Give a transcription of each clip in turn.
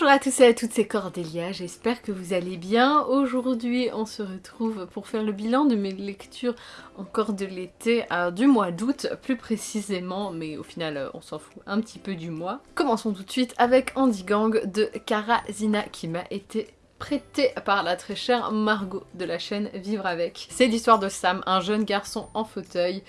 Bonjour à tous et à toutes, c'est Cordélia, j'espère que vous allez bien. Aujourd'hui, on se retrouve pour faire le bilan de mes lectures encore de l'été, du mois d'août plus précisément, mais au final, on s'en fout un petit peu du mois. Commençons tout de suite avec Andy Gang de Kara Zina qui m'a été prêté par la très chère Margot de la chaîne Vivre Avec. C'est l'histoire de Sam, un jeune garçon en fauteuil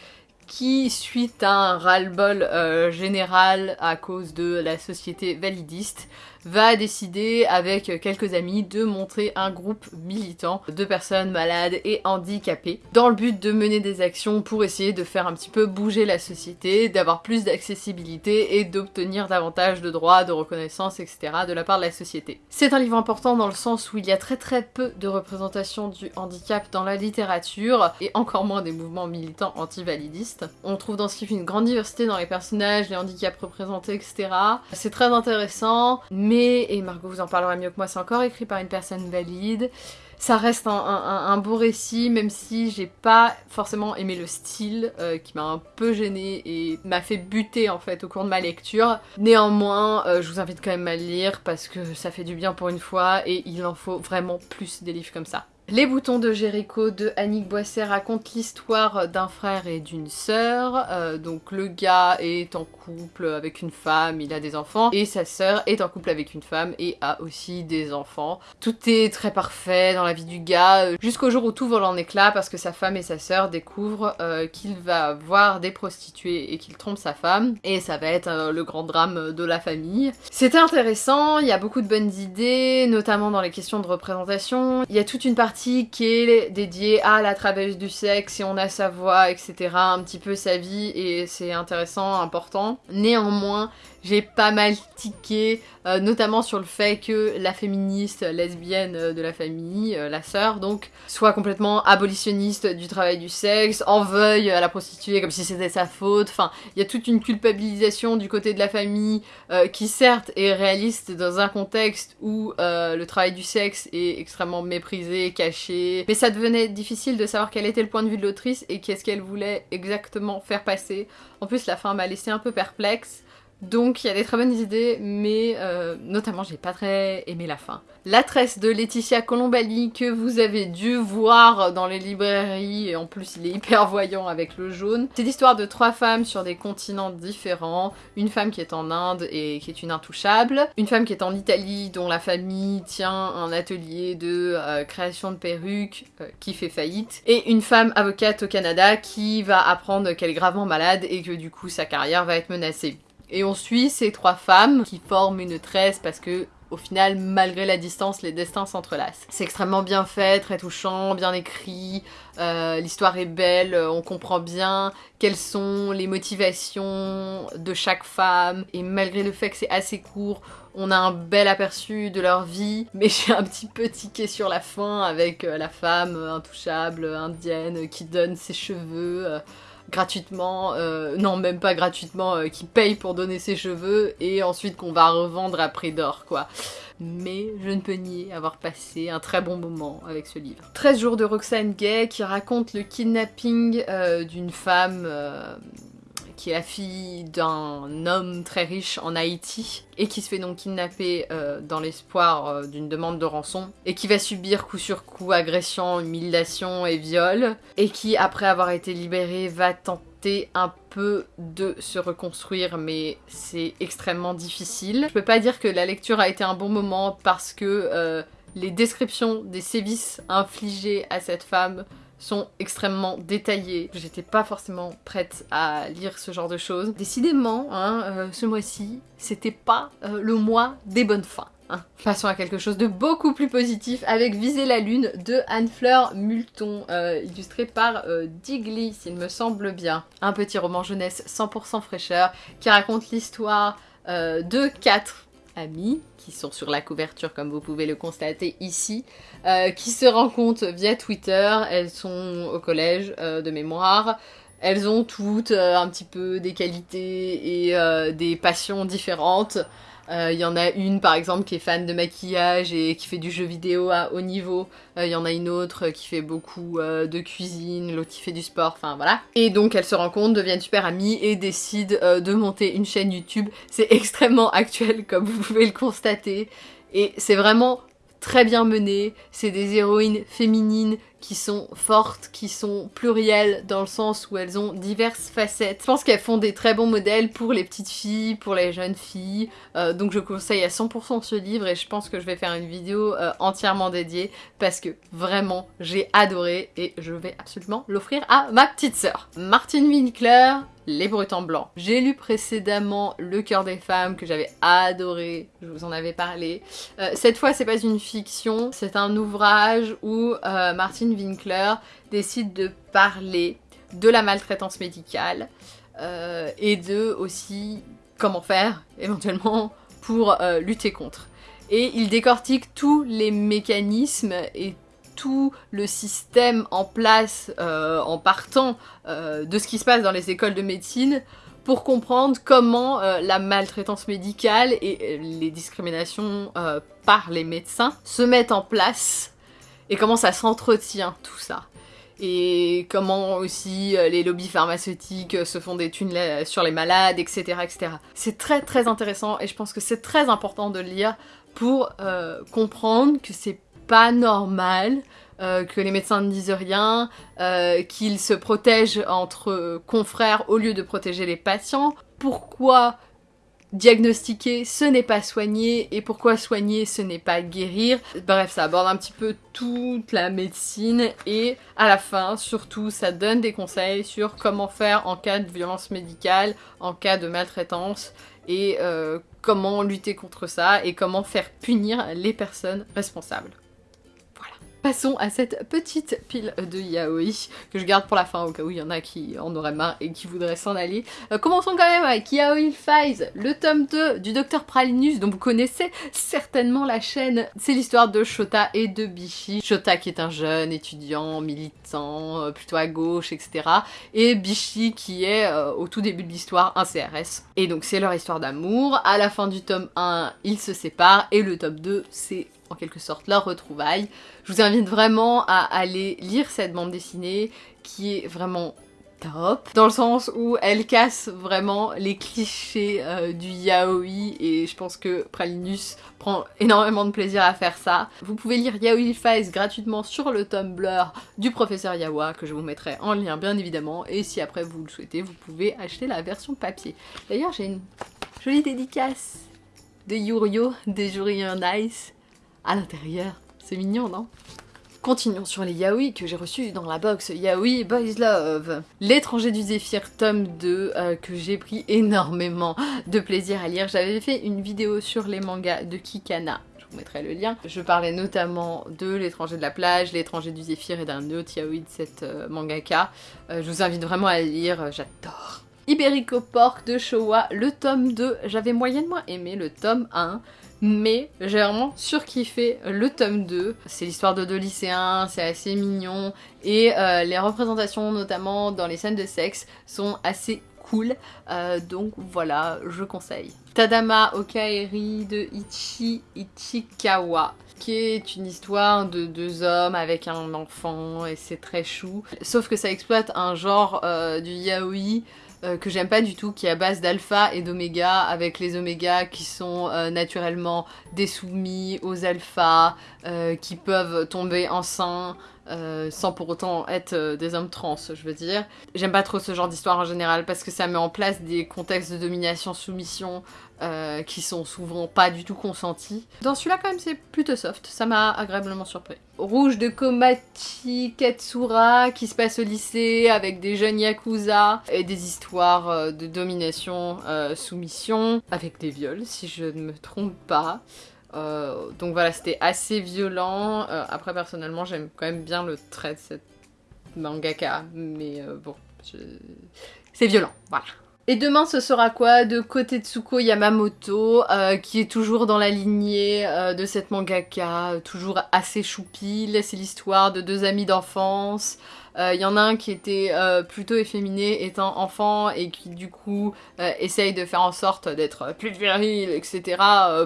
qui, suite à un ras-le-bol euh, général à cause de la société validiste, va décider avec quelques amis de montrer un groupe militant de personnes malades et handicapées dans le but de mener des actions pour essayer de faire un petit peu bouger la société, d'avoir plus d'accessibilité et d'obtenir davantage de droits, de reconnaissance, etc. de la part de la société. C'est un livre important dans le sens où il y a très très peu de représentation du handicap dans la littérature et encore moins des mouvements militants anti-validistes. On trouve dans ce livre une grande diversité dans les personnages, les handicaps représentés, etc. C'est très intéressant, et Margot vous en parlera mieux que moi, c'est encore écrit par une personne valide. Ça reste un, beau récit, même si j'ai pas forcément aimé le style, euh, qui m'a un peu gêné et m'a fait buter en fait au cours de ma lecture. Néanmoins, euh, je vous invite quand même à le lire parce que ça fait du bien pour une fois et il en faut vraiment plus des livres comme ça. Les boutons de Jéricho de Annick Boisset racontent l'histoire d'un frère et d'une sœur. Euh, donc le gars est en couple avec une femme, il a des enfants, et sa sœur est en couple avec une femme et a aussi des enfants. Tout est très parfait dans la vie du gars, euh, jusqu'au jour où tout vole en éclats parce que sa femme et sa sœur découvrent euh, qu'il va voir des prostituées et qu'il trompe sa femme, et ça va être le grand drame de la famille. C'était intéressant, il y a beaucoup de bonnes idées, notamment dans les questions de représentation. Il y a toute une partie qui est dédié à la travailleuse du sexe, et on a sa voix, etc. Un petit peu sa vie, et c'est intéressant, important. Néanmoins, j'ai pas mal tiqué, euh, notamment sur le fait que la féministe lesbienne euh, de la famille, euh, la sœur donc, soit complètement abolitionniste du travail du sexe, en veuille à la prostituée comme si c'était sa faute, enfin, il y a toute une culpabilisation du côté de la famille qui certes est réaliste dans un contexte où le travail du sexe est extrêmement méprisé, caché, mais ça devenait difficile de savoir quel était le point de vue de l'autrice et qu'est-ce qu'elle voulait exactement faire passer. En plus la fin m'a laissé un peu perplexe, donc il y a des très bonnes idées, mais euh, notamment j'ai pas très aimé la fin. La tresse de Laetitia Colombali que vous avez dû voir dans les librairies, et en plus il est hyper voyant avec le jaune. C'est l'histoire de trois femmes sur des continents différents. Une femme qui est en Inde et qui est une intouchable. Une femme qui est en Italie dont la famille tient un atelier de euh, création de perruques euh, qui fait faillite. Et une femme avocate au Canada qui va apprendre qu'elle est gravement malade et que du coup sa carrière va être menacée. Et on suit ces trois femmes qui forment une tresse parce que au final, malgré la distance, les destins s'entrelacent. C'est extrêmement bien fait, très touchant, bien écrit, euh, l'histoire est belle, euh, on comprend bien quelles sont les motivations de chaque femme, et malgré le fait que c'est assez court, on a un bel aperçu de leur vie, mais j'ai un petit peu tiqué sur la fin avec euh, la femme intouchable, indienne, qui donne ses cheveux gratuitement, euh, non même pas gratuitement, euh, qui paye pour donner ses cheveux et ensuite qu'on va revendre à prix d'or quoi. Mais je ne peux nier avoir passé un très bon moment avec ce livre. 13 jours de Roxane Gay qui raconte le kidnapping euh, d'une femme qui est la fille d'un homme très riche en Haïti et qui se fait donc kidnapper euh, dans l'espoir euh, d'une demande de rançon et qui va subir coup sur coup agression, humiliation et viol et qui après avoir été libérée va tenter un peu de se reconstruire mais c'est extrêmement difficile. Je peux pas dire que la lecture a été un bon moment parce que euh, les descriptions des sévices infligés à cette femme sont extrêmement détaillés. J'étais pas forcément prête à lire ce genre de choses. Décidément, hein, euh, ce mois-ci, c'était pas euh, le mois des bonnes fins. Hein. Passons à quelque chose de beaucoup plus positif avec Viser la Lune de Anne-Fleur Multon, euh, illustré par Digly, s'il me semble bien. Un petit roman jeunesse 100% fraîcheur qui raconte l'histoire de quatre amis qui sont sur la couverture comme vous pouvez le constater ici, euh, qui se rencontrent via Twitter, elles sont au collège euh, de mémoire, elles ont toutes euh, un petit peu des qualités et des passions différentes. Il y en a une par exemple qui est fan de maquillage et qui fait du jeu vidéo à haut niveau. Il y en a une autre qui fait beaucoup de cuisine, l'autre qui fait du sport, enfin voilà. Et donc elles se rencontrent, deviennent super amies et décident de monter une chaîne YouTube. C'est extrêmement actuel comme vous pouvez le constater. Et c'est vraiment très bien mené, c'est des héroïnes féminines qui sont fortes, qui sont plurielles dans le sens où elles ont diverses facettes. Je pense qu'elles font des très bons modèles pour les petites filles, pour les jeunes filles, euh, donc je conseille à 100% ce livre et je pense que je vais faire une vidéo euh, entièrement dédiée parce que vraiment j'ai adoré et je vais absolument l'offrir à ma petite sœur. Martine Winkler, les Bretons Blancs. J'ai lu précédemment Le cœur des femmes que j'avais adoré, je vous en avais parlé. Euh, cette fois c'est pas une fiction, c'est un ouvrage où euh, Martin Winkler décide de parler de la maltraitance médicale euh, et de aussi comment faire éventuellement pour lutter contre. Et il décortique tous les mécanismes et tout le système en place euh, en partant euh, de ce qui se passe dans les écoles de médecine pour comprendre comment euh, la maltraitance médicale et les discriminations par les médecins se mettent en place et comment ça s'entretient tout ça. Et comment aussi les lobbies pharmaceutiques se font des thunes sur les malades, etc. etc. C'est très très intéressant et je pense que c'est très important de lire pour comprendre que c'est pas normal euh, que les médecins ne disent rien, euh, qu'ils se protègent entre confrères au lieu de protéger les patients. Pourquoi diagnostiquer ce n'est pas soigner et pourquoi soigner ce n'est pas guérir? Bref, ça aborde un petit peu toute la médecine et à la fin, surtout, ça donne des conseils sur comment faire en cas de violence médicale, en cas de maltraitance et euh, comment lutter contre ça et comment faire punir les personnes responsables. Passons à cette petite pile de yaoi que je garde pour la fin au cas où il y en a qui en auraient marre et qui voudraient s'en aller. Euh, commençons quand même avec Yaoi Files, le tome 2 du Docteur Pralinus dont vous connaissez certainement la chaîne. C'est l'histoire de Shota et de Bishi. Shota qui est un jeune étudiant, militant, euh, plutôt à gauche, etc. Et Bishi qui est euh, au tout début de l'histoire un CRS. Et donc c'est leur histoire d'amour. À la fin du tome 1, ils se séparent et le tome 2 c'est en quelque sorte leur retrouvaille. Je vous invite vraiment à aller lire cette bande dessinée qui est vraiment top, dans le sens où elle casse vraiment les clichés euh, du yaoi et je pense que Pralinus prend énormément de plaisir à faire ça. Vous pouvez lire Yaoi Files gratuitement sur le Tumblr du professeur Yawa que je vous mettrai en lien bien évidemment et si après vous le souhaitez vous pouvez acheter la version papier. D'ailleurs j'ai une jolie dédicace de Yurio des Jurien Nice à l'intérieur. C'est mignon, non? Continuons sur les yaoi que j'ai reçus dans la box Yaoi Boys Love. L'étranger du Zéphyr tome 2 euh, que j'ai pris énormément de plaisir à lire. J'avais fait une vidéo sur les mangas de Kikana. Je vous mettrai le lien. Je parlais notamment de l'étranger de la plage, l'étranger du Zéphyr et d'un autre yaoi de cette euh, mangaka. Euh, je vous invite vraiment à lire, j'adore. Iberico Pork de Showa, le tome 2. J'avais moyennement aimé le tome 1 mais j'ai vraiment surkiffé le tome 2. C'est l'histoire de deux lycéens, c'est assez mignon, et euh, les représentations, notamment dans les scènes de sexe, sont assez cool, euh, donc voilà, je conseille. Tadama Okaeri de Ichi Ichikawa qui est une histoire de deux hommes avec un enfant et c'est très chou. Sauf que ça exploite un genre euh, du yaoi euh, que j'aime pas du tout, qui est à base d'alpha et d'oméga, avec les oméga qui sont euh, naturellement désoumis aux alphas, euh, qui peuvent tomber enceints, sans pour autant être des hommes trans, je veux dire. J'aime pas trop ce genre d'histoire en général parce que ça met en place des contextes de domination-soumission euh, qui sont souvent pas du tout consentis. Dans celui-là quand même c'est plutôt soft, ça m'a agréablement surpris. Rouge de Komachi Katsura qui se passe au lycée avec des jeunes yakuza et des histoires euh, de domination, euh, soumission, avec des viols si je ne me trompe pas. Donc voilà, c'était assez violent. après, personnellement, j'aime quand même bien le trait de cette mangaka, mais bon, c'est violent, voilà. Et demain ce sera quoi De Kotetsuko Yamamoto, euh, qui est toujours dans la lignée euh, de cette mangaka, toujours assez choupie. C'est l'histoire de deux amis d'enfance. Il euh, y en a un qui était plutôt efféminé étant enfant et qui du coup essaye de faire en sorte d'être plus viril, etc.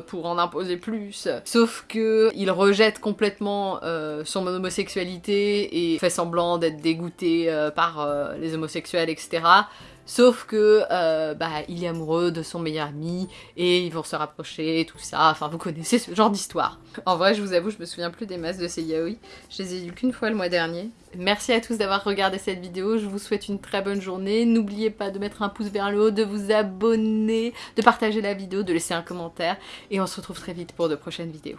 pour en imposer plus. Sauf que il rejette complètement son homosexualité et fait semblant d'être dégoûté par les homosexuels, etc. Sauf que euh, bah, il est amoureux de son meilleur ami et ils vont se rapprocher, tout ça. Enfin, vous connaissez ce genre d'histoire. En vrai, je vous avoue, je me souviens plus des masses de ces yaoi. Je les ai eu qu'une fois le mois dernier. Merci à tous d'avoir regardé cette vidéo. Je vous souhaite une très bonne journée. N'oubliez pas de mettre un pouce vers le haut, de vous abonner, de partager la vidéo, de laisser un commentaire. Et on se retrouve très vite pour de prochaines vidéos.